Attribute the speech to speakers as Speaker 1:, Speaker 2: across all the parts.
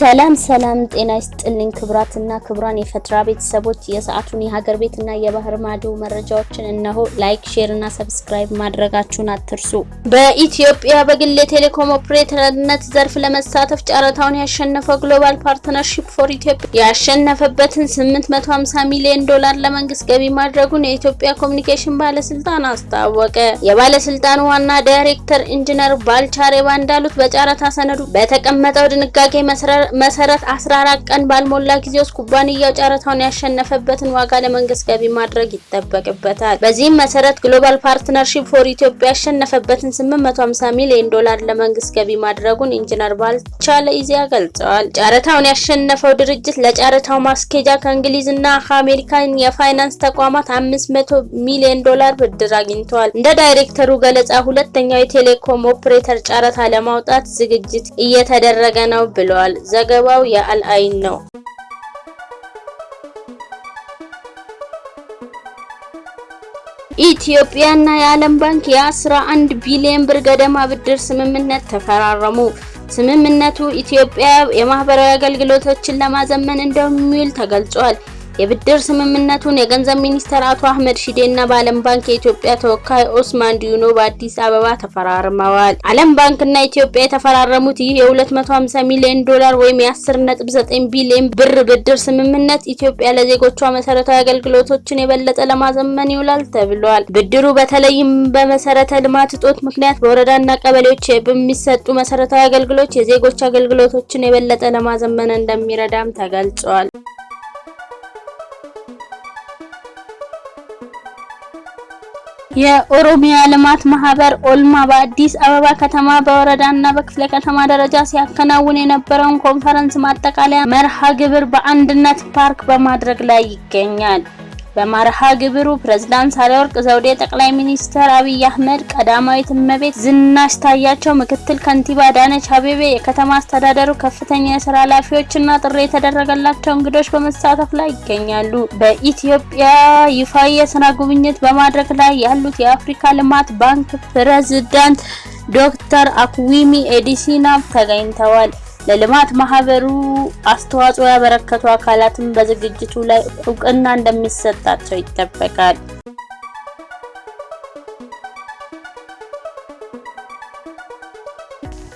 Speaker 1: ሰላም ሰላም፣ ጤና ይስጥልኝ ክቡራትና ክቡራን የፈትራ ቤተሰቦች የሰዓቱን የሀገር ቤትና የባህር ማዶ መረጃዎችን እነሆ። like፣ share እና subscribe ማድረጋችሁን አትርሱ። በኢትዮጵያ በግል የቴሌኮም ኦፕሬተርነት ዘርፍ ለመሳተፍ ጨረታውን ያሸነፈው ግሎባል ፓርትነርሺፕ ፎር ኢትዮጵያ ያሸነፈበትን 850 ሚሊዮን ዶላር ለመንግስት ገቢ ማድረጉን የኢትዮጵያ ኮሚኒኬሽን ባለስልጣን አስታወቀ። የባለስልጣኑ ዋና ዳይሬክተር ኢንጂነር ባልቻ እንዳሉት በጨረታ ሰነዱ በተቀመጠው ድንጋጌ መሰረት 14 ቀን ባልሞላ ጊዜ ውስጥ ኩባንያው ጨረታውን ያሸነፈበትን ዋጋ ለመንግስት ገቢ ማድረግ ይጠበቅበታል። በዚህም መሰረት ግሎባል ፓርትነርሺፕ ፎር ኢትዮጵያ ያሸነፈበትን 850 ሚሊዮን ዶላር ለመንግስት ገቢ ማድረጉን ኢንጂነር ባልቻ ለኢዜአ ገልጸዋል። ጨረታውን ያሸነፈው ድርጅት ለጨረታው ማስኬጃ ከእንግሊዝና ከአሜሪካን የፋይናንስ ተቋማት 500 ሚሊዮን ዶላር ብድር አግኝተዋል። እንደ ዳይሬክተሩ ገለጻ ሁለተኛው የቴሌኮም ኦፕሬተር ጨረታ ለማውጣት ዝግጅት እየተደረገ ነው ብለዋል። ዘገባው የአልአይን ነው። ኢትዮጵያና የዓለም ባንክ የ11 ቢሊዮን ብር ገደማ ብድር ስምምነት ተፈራረሙ። ስምምነቱ ኢትዮጵያ የማህበራዊ አገልግሎቶችን ለማዘመን እንደሚውል ተገልጿል። የብድር ስምምነቱን የገንዘብ ሚኒስትር አቶ አህመድ ሺዴ እና በዓለም ባንክ የኢትዮጵያ ተወካይ ኡስማን ዲዮን በአዲስ አበባ ተፈራርመዋል። ዓለም ባንክ እና ኢትዮጵያ የተፈራረሙት ይህ የ250 ሚሊዮን ዶላር ወይም የ10.9 ቢሊዮን ብር ብድር ስምምነት ኢትዮጵያ ለዜጎቿ መሰረታዊ አገልግሎቶችን የበለጠ ለማዘመን ይውላል ተብሏል። ብድሩ በተለይም በመሰረተ ልማት እጦት ምክንያት በወረዳና ቀበሌዎች በሚሰጡ መሰረታዊ አገልግሎቶች የዜጎች አገልግሎቶችን የበለጠ ለማዘመን እንደሚረዳም ተገልጿል። የኦሮሚያ ልማት ማህበር ኦልማ በአዲስ አበባ ከተማ በወረዳና በክፍለ ከተማ ደረጃ ሲያከናውን የነበረውን ኮንፈረንስ ማጠቃለያ መርሃ ግብር በአንድነት ፓርክ በማድረግ ላይ ይገኛል። በመርሃ ግብሩ ፕሬዝዳንት ሳህለወርቅ ዘውዴ፣ ጠቅላይ ሚኒስትር አብይ አህመድ፣ ቀዳማዊት እመቤት ዝናሽ ታያቸው፣ ምክትል ከንቲባ አዳነች አቤቤ፣ የከተማ አስተዳደሩ ከፍተኛ የስራ ኃላፊዎችና ጥሪ የተደረገላቸው እንግዶች በመሳተፍ ላይ ይገኛሉ። በኢትዮጵያ ይፋዊ የስራ ጉብኝት በማድረግ ላይ ያሉት የአፍሪካ ልማት ባንክ ፕሬዝዳንት ዶክተር አክዊሚ ኤዲሲና ተገኝተዋል። ለልማት ማህበሩ አስተዋጽኦ ያበረከቱ አካላትም በዝግጅቱ ላይ እውቅና እንደሚሰጣቸው ይጠበቃል።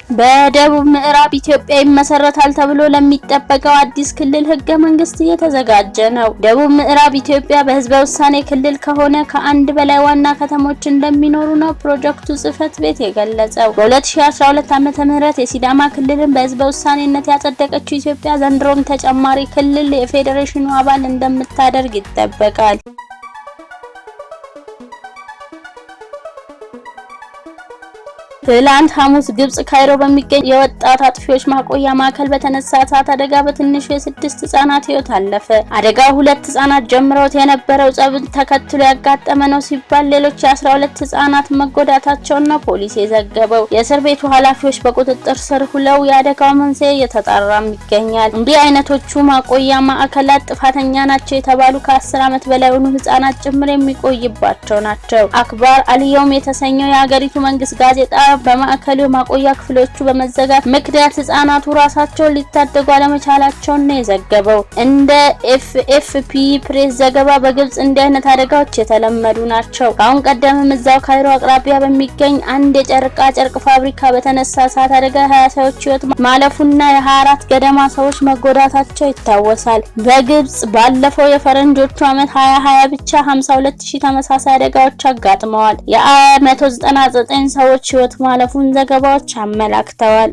Speaker 1: በደቡብ ምዕራብ ኢትዮጵያ ይመሰረታል ተብሎ ለሚጠበቀው አዲስ ክልል ህገ መንግስት እየተዘጋጀ ነው። ደቡብ ምዕራብ ኢትዮጵያ በህዝበ ውሳኔ ክልል ከሆነ ከአንድ በላይ ዋና ከተሞች እንደሚኖሩ ነው ፕሮጀክቱ ጽህፈት ቤት የገለጸው። በ2012 ዓመተ ምህረት የሲዳማ ክልልን በህዝበ ውሳኔነት ያጸደቀችው ኢትዮጵያ ዘንድሮም ተጨማሪ ክልል የፌዴሬሽኑ አባል እንደምታደርግ ይጠበቃል። ትላንት ሐሙስ ግብጽ ካይሮ በሚገኝ የወጣት አጥፊዎች ማቆያ ማዕከል በተነሳ እሳት አደጋ በትንሹ የስድስት ህጻናት ህይወት አለፈ። አደጋው ሁለት ህጻናት ጀምረውት የነበረው ጸብን ተከትሎ ያጋጠመ ነው ሲባል ሌሎች የአስራ ሁለት ህጻናት መጎዳታቸውን ነው ፖሊስ የዘገበው። የእስር ቤቱ ኃላፊዎች በቁጥጥር ስር ሁለው የአደጋው መንስኤ እየተጣራም ይገኛል። እንዲህ አይነቶቹ ማቆያ ማዕከላት ጥፋተኛ ናቸው የተባሉ ከአስር ዓመት በላይ የሆኑ ህጻናት ጭምር የሚቆይባቸው ናቸው። አክባር አልየውም የተሰኘው የሀገሪቱ መንግስት ጋዜጣ በማዕከሉ ማቆያ ክፍሎቹ በመዘጋት ምክንያት ህጻናቱ ራሳቸውን ሊታደጉ አለመቻላቸውን ነው የዘገበው። እንደ ኤፍኤፍፒ ፕሬስ ዘገባ በግብጽ እንዲህ አይነት አደጋዎች የተለመዱ ናቸው። ከአሁን ቀደምም እዛው ካይሮ አቅራቢያ በሚገኝ አንድ የጨርቃ ጨርቅ ፋብሪካ በተነሳ እሳት አደጋ ሀያ ሰዎች ህይወት ማለፉና የ24 ገደማ ሰዎች መጎዳታቸው ይታወሳል። በግብጽ ባለፈው የፈረንጆቹ ዓመት 2020 ብቻ 52 ሺህ ተመሳሳይ አደጋዎች አጋጥመዋል። የ199 ሰዎች ህይወት ማለፉን ዘገባዎች አመላክተዋል።